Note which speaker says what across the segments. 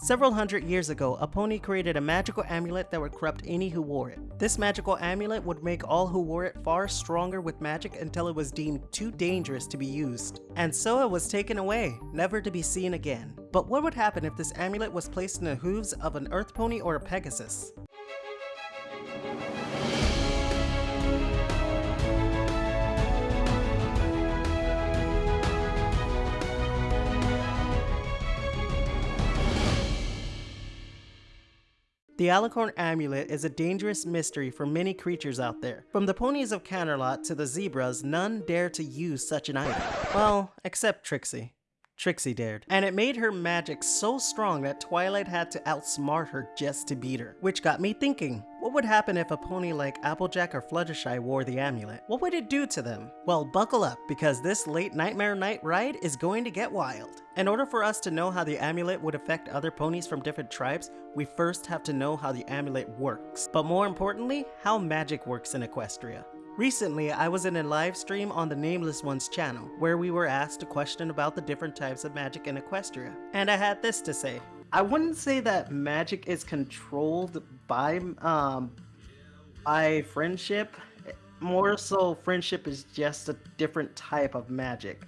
Speaker 1: Several hundred years ago, a pony created a magical amulet that would corrupt any who wore it. This magical amulet would make all who wore it far stronger with magic until it was deemed too dangerous to be used. And so it was taken away, never to be seen again. But what would happen if this amulet was placed in the hooves of an earth pony or a pegasus? The Alicorn Amulet is a dangerous mystery for many creatures out there. From the ponies of Canterlot to the zebras, none dare to use such an item. Well, except Trixie. Trixie dared. And it made her magic so strong that Twilight had to outsmart her just to beat her. Which got me thinking, what would happen if a pony like Applejack or Fluttershy wore the amulet? What would it do to them? Well, buckle up, because this late Nightmare Night ride is going to get wild. In order for us to know how the amulet would affect other ponies from different tribes, we first have to know how the amulet works. But more importantly, how magic works in Equestria. Recently, I was in a live stream on the Nameless Ones channel, where we were asked a question about the different types of magic in Equestria. And I had this to say. I wouldn't say that magic is controlled by, um, by friendship. More so, friendship is just a different type of magic.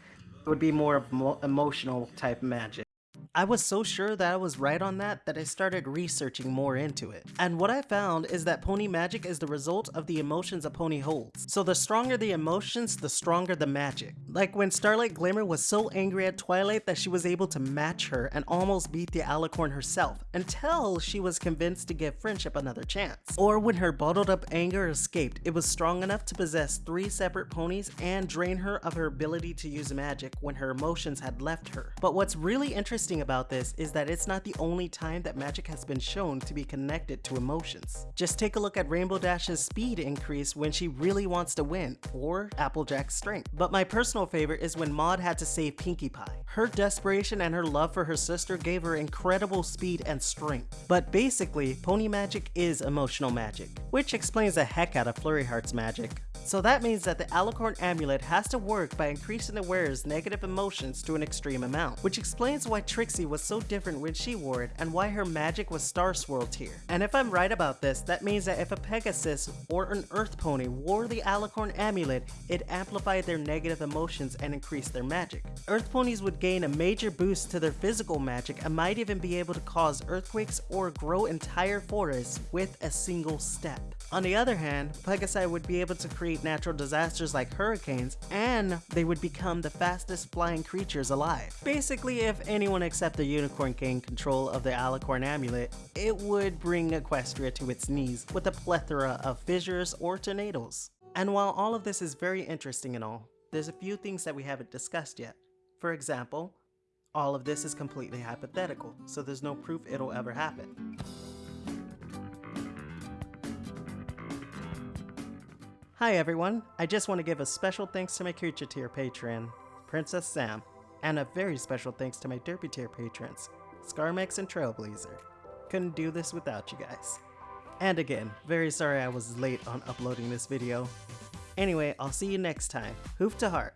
Speaker 1: It would be more of emotional type magic. I was so sure that I was right on that that I started researching more into it. And what I found is that pony magic is the result of the emotions a pony holds. So the stronger the emotions, the stronger the magic. Like when Starlight Glimmer was so angry at Twilight that she was able to match her and almost beat the Alicorn herself, until she was convinced to give Friendship another chance. Or when her bottled up anger escaped, it was strong enough to possess three separate ponies and drain her of her ability to use magic when her emotions had left her. But what's really interesting about this is that it's not the only time that magic has been shown to be connected to emotions. Just take a look at Rainbow Dash's speed increase when she really wants to win, or Applejack's strength. But my personal favorite is when Maud had to save Pinkie Pie. Her desperation and her love for her sister gave her incredible speed and strength. But basically, pony magic is emotional magic, which explains the heck out of Flurry Heart's magic. So that means that the Alicorn Amulet has to work by increasing the wearer's negative emotions to an extreme amount, which explains why Trixie was so different when she wore it and why her magic was star swirled here. And if I'm right about this, that means that if a Pegasus or an Earth Pony wore the Alicorn Amulet, it amplified their negative emotions and increased their magic. Earth Ponies would gain a major boost to their physical magic and might even be able to cause earthquakes or grow entire forests with a single step. On the other hand, Pegasi would be able to create natural disasters like hurricanes, and they would become the fastest flying creatures alive. Basically, if anyone except the Unicorn gained control of the Alicorn Amulet, it would bring Equestria to its knees with a plethora of fissures or tornadoes. And while all of this is very interesting and all, there's a few things that we haven't discussed yet. For example, all of this is completely hypothetical, so there's no proof it'll ever happen. Hi everyone, I just want to give a special thanks to my creature tier patron, Princess Sam, and a very special thanks to my derpy tier patrons, Scarmex and Trailblazer. Couldn't do this without you guys. And again, very sorry I was late on uploading this video. Anyway, I'll see you next time. Hoof to heart.